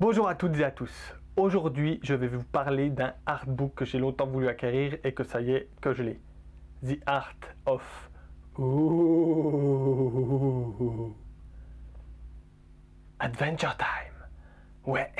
Bonjour à toutes et à tous. Aujourd'hui, je vais vous parler d'un artbook que j'ai longtemps voulu acquérir et que ça y est, que je l'ai. The Art of... Ooh. Adventure Time. Ouais.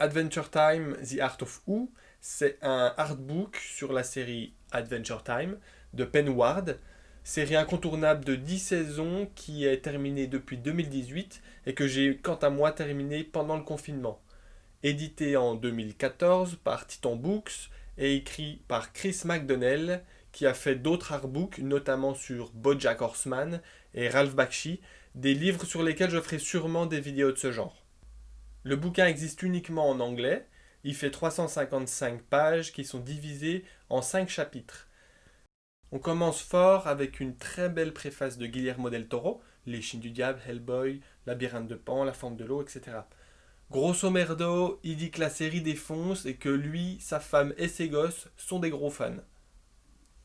Adventure Time, The Art of Who, c'est un artbook sur la série Adventure Time de Penn Ward, série incontournable de 10 saisons qui est terminée depuis 2018 et que j'ai quant à moi terminé pendant le confinement. Édité en 2014 par Titan Books et écrit par Chris McDonnell qui a fait d'autres artbooks, notamment sur Bojack Horseman et Ralph Bakshi, des livres sur lesquels je ferai sûrement des vidéos de ce genre. Le bouquin existe uniquement en anglais, il fait 355 pages qui sont divisées en 5 chapitres. On commence fort avec une très belle préface de Guillermo del Toro, Les Chines du Diable, Hellboy, Labyrinthe de Pan, La Forme de l'eau, etc. Grosso merdo, il dit que la série défonce et que lui, sa femme et ses gosses sont des gros fans.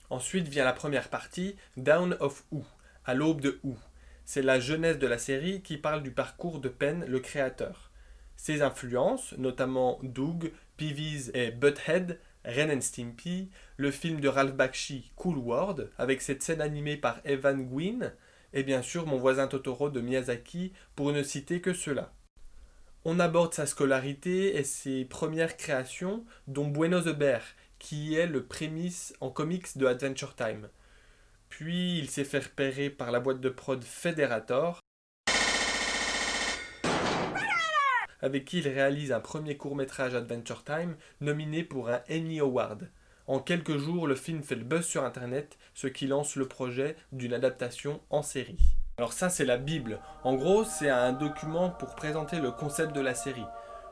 Ensuite vient la première partie, Down of Who, à l'aube de Who. C'est la jeunesse de la série qui parle du parcours de Penn, le créateur. Ses influences, notamment Doug, Peeves et Butthead, Ren and Stimpy, le film de Ralph Bakshi Cool World, avec cette scène animée par Evan Gwynn, et bien sûr Mon voisin Totoro de Miyazaki, pour ne citer que cela. On aborde sa scolarité et ses premières créations, dont Bueno the Bear, qui est le prémisse en comics de Adventure Time. Puis il s'est fait repérer par la boîte de prod Federator, avec qui il réalise un premier court-métrage Adventure Time nominé pour un Emmy Award. En quelques jours, le film fait le buzz sur internet, ce qui lance le projet d'une adaptation en série. Alors ça c'est la Bible. En gros, c'est un document pour présenter le concept de la série.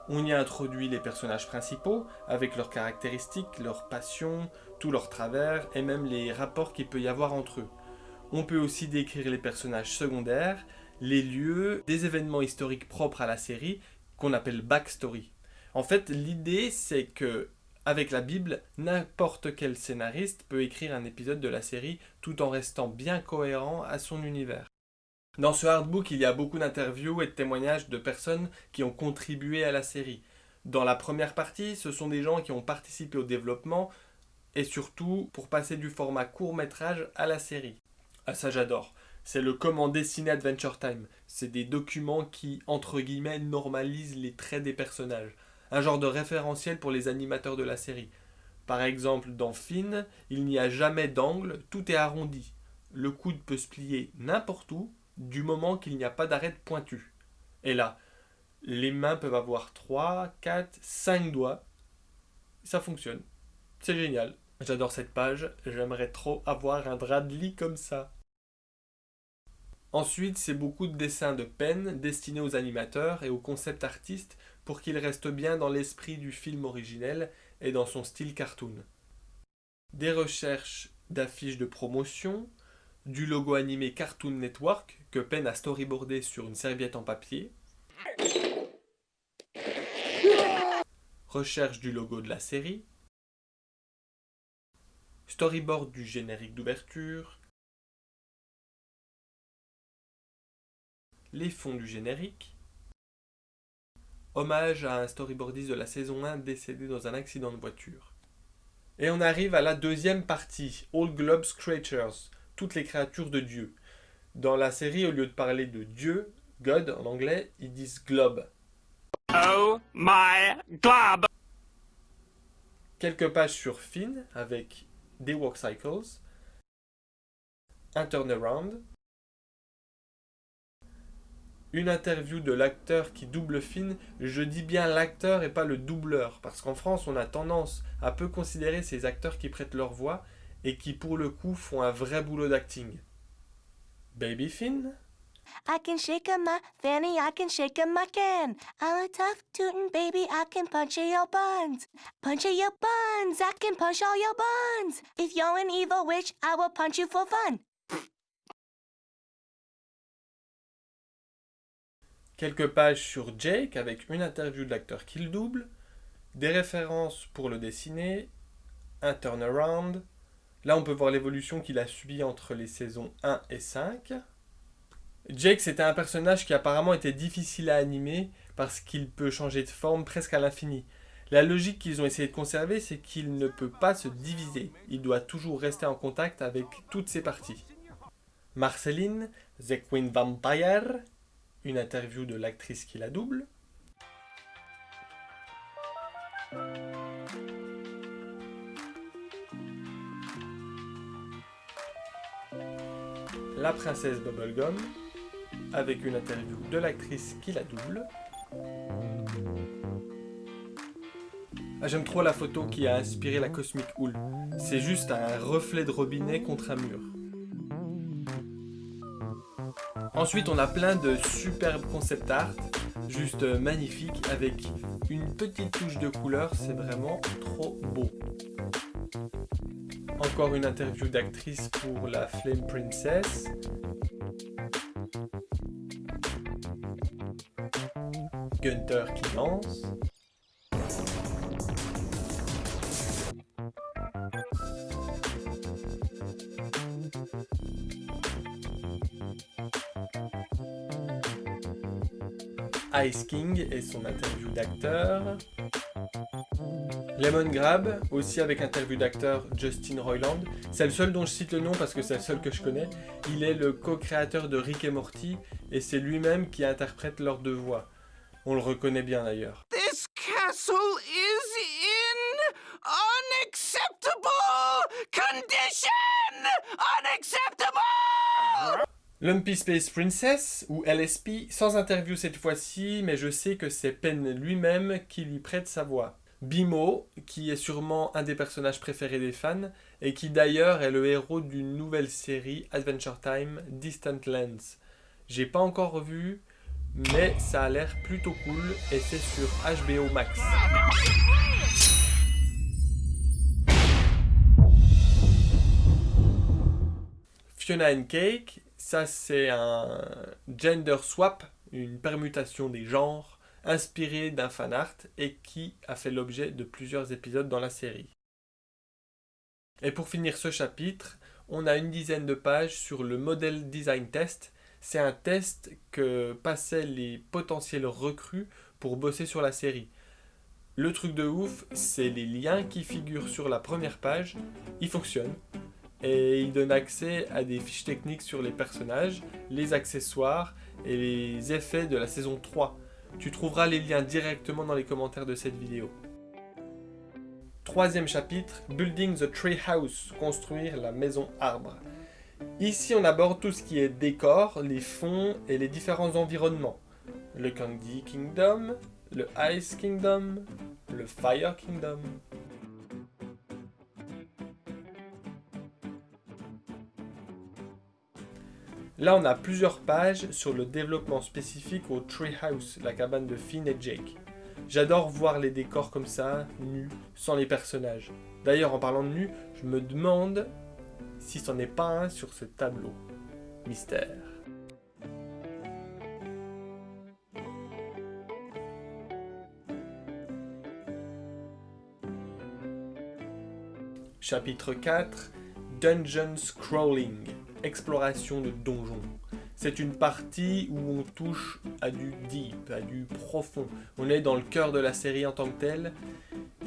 On y introduit les personnages principaux, avec leurs caractéristiques, leurs passions, tous leurs travers, et même les rapports qu'il peut y avoir entre eux. On peut aussi décrire les personnages secondaires, les lieux, des événements historiques propres à la série, qu'on appelle backstory. En fait, l'idée c'est que avec la Bible, n'importe quel scénariste peut écrire un épisode de la série tout en restant bien cohérent à son univers. Dans ce hardbook, il y a beaucoup d'interviews et de témoignages de personnes qui ont contribué à la série. Dans la première partie, ce sont des gens qui ont participé au développement et surtout pour passer du format court métrage à la série. Ah ça j'adore c'est le comment dessiner Adventure Time. C'est des documents qui, entre guillemets, normalisent les traits des personnages. Un genre de référentiel pour les animateurs de la série. Par exemple, dans Finn, il n'y a jamais d'angle, tout est arrondi. Le coude peut se plier n'importe où, du moment qu'il n'y a pas d'arête pointue. Et là, les mains peuvent avoir 3, 4, 5 doigts. Ça fonctionne. C'est génial. J'adore cette page, j'aimerais trop avoir un drap de lit comme ça. Ensuite, c'est beaucoup de dessins de peine destinés aux animateurs et aux concept artistes pour qu'ils restent bien dans l'esprit du film originel et dans son style cartoon. Des recherches d'affiches de promotion, du logo animé Cartoon Network que Penn a storyboardé sur une serviette en papier, recherche du logo de la série, storyboard du générique d'ouverture, les fonds du générique, hommage à un storyboardiste de la saison 1 décédé dans un accident de voiture. Et on arrive à la deuxième partie, All Globes Creatures, toutes les créatures de Dieu. Dans la série, au lieu de parler de Dieu, God en anglais, ils disent globe. Oh my globe! Quelques pages sur Finn avec des walk cycles, un turnaround, une interview de l'acteur qui double Finn, je dis bien l'acteur et pas le doubleur, parce qu'en France on a tendance à peu considérer ces acteurs qui prêtent leur voix et qui pour le coup font un vrai boulot d'acting. Baby Finn? I can shake my fanny, I can shake my can. I'm a tough tootin' baby, I can punch your buns. Punch your buns, I can punch all your buns. If you're an evil witch, I will punch you for fun. Quelques pages sur Jake avec une interview de l'acteur qui le double, des références pour le dessiner, un turnaround, Là, on peut voir l'évolution qu'il a subie entre les saisons 1 et 5. Jake, c'était un personnage qui apparemment était difficile à animer parce qu'il peut changer de forme presque à l'infini. La logique qu'ils ont essayé de conserver, c'est qu'il ne peut pas se diviser. Il doit toujours rester en contact avec toutes ses parties. Marceline, The Queen Vampire, une interview de l'actrice qui la double. La princesse Bubblegum, avec une interview de l'actrice qui la double. Ah, J'aime trop la photo qui a inspiré la Cosmic Hool. C'est juste un reflet de robinet contre un mur. Ensuite, on a plein de superbes concept art, juste magnifiques, avec une petite touche de couleur, c'est vraiment trop beau. Encore une interview d'actrice pour la Flame Princess. Gunter qui lance. Ice King et son interview d'acteur. Lemon Grab, aussi avec interview d'acteur Justin Roiland. C'est le seul dont je cite le nom parce que c'est le seul que je connais. Il est le co-créateur de Rick et Morty et c'est lui-même qui interprète leurs deux voix. On le reconnaît bien d'ailleurs. This castle is in condition! Lumpy Space Princess, ou LSP, sans interview cette fois-ci, mais je sais que c'est Penn lui-même qui lui prête sa voix. Bimo, qui est sûrement un des personnages préférés des fans, et qui d'ailleurs est le héros d'une nouvelle série Adventure Time Distant Lands. J'ai pas encore revu, mais ça a l'air plutôt cool, et c'est sur HBO Max. Fiona and Cake, ça c'est un gender swap, une permutation des genres, inspiré d'un fanart et qui a fait l'objet de plusieurs épisodes dans la série. Et pour finir ce chapitre, on a une dizaine de pages sur le Model Design Test. C'est un test que passaient les potentiels recrues pour bosser sur la série. Le truc de ouf, c'est les liens qui figurent sur la première page, ils fonctionnent et ils donnent accès à des fiches techniques sur les personnages, les accessoires et les effets de la saison 3. Tu trouveras les liens directement dans les commentaires de cette vidéo. Troisième chapitre, Building the Tree House, construire la maison arbre. Ici on aborde tout ce qui est décor, les fonds et les différents environnements. Le Candy Kingdom, le Ice Kingdom, le Fire Kingdom. Là, on a plusieurs pages sur le développement spécifique au Treehouse, la cabane de Finn et Jake. J'adore voir les décors comme ça, nus, sans les personnages. D'ailleurs, en parlant de nus, je me demande si c'en est pas un sur ce tableau. Mystère. Chapitre 4 Dungeon Scrolling exploration de donjons. C'est une partie où on touche à du deep, à du profond. On est dans le cœur de la série en tant que telle.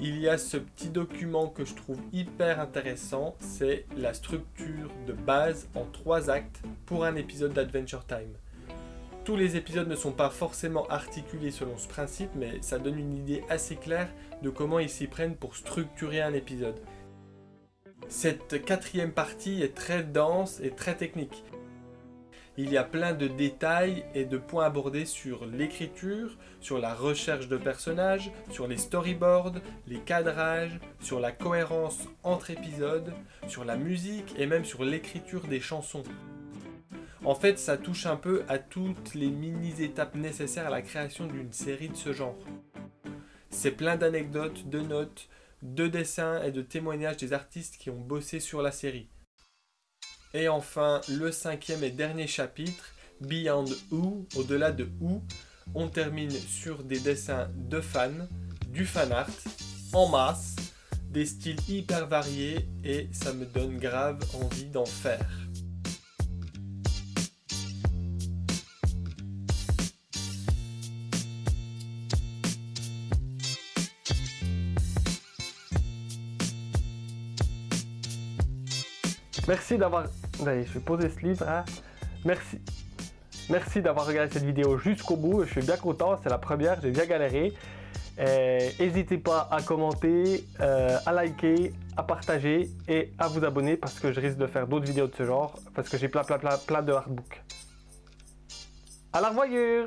Il y a ce petit document que je trouve hyper intéressant, c'est la structure de base en trois actes pour un épisode d'Adventure Time. Tous les épisodes ne sont pas forcément articulés selon ce principe, mais ça donne une idée assez claire de comment ils s'y prennent pour structurer un épisode. Cette quatrième partie est très dense et très technique. Il y a plein de détails et de points abordés sur l'écriture, sur la recherche de personnages, sur les storyboards, les cadrages, sur la cohérence entre épisodes, sur la musique et même sur l'écriture des chansons. En fait, ça touche un peu à toutes les mini-étapes nécessaires à la création d'une série de ce genre. C'est plein d'anecdotes, de notes, de dessins et de témoignages des artistes qui ont bossé sur la série. Et enfin, le cinquième et dernier chapitre, Beyond Who, au-delà de Who, on termine sur des dessins de fans, du fan art, en masse, des styles hyper variés et ça me donne grave envie d'en faire. Merci d'avoir... Je vais poser ce livre. Hein. Merci. Merci d'avoir regardé cette vidéo jusqu'au bout. Je suis bien content. C'est la première. J'ai bien galéré. Euh, n'hésitez pas à commenter, euh, à liker, à partager et à vous abonner parce que je risque de faire d'autres vidéos de ce genre parce que j'ai plein plein plein plein de hardbooks. À la revoyure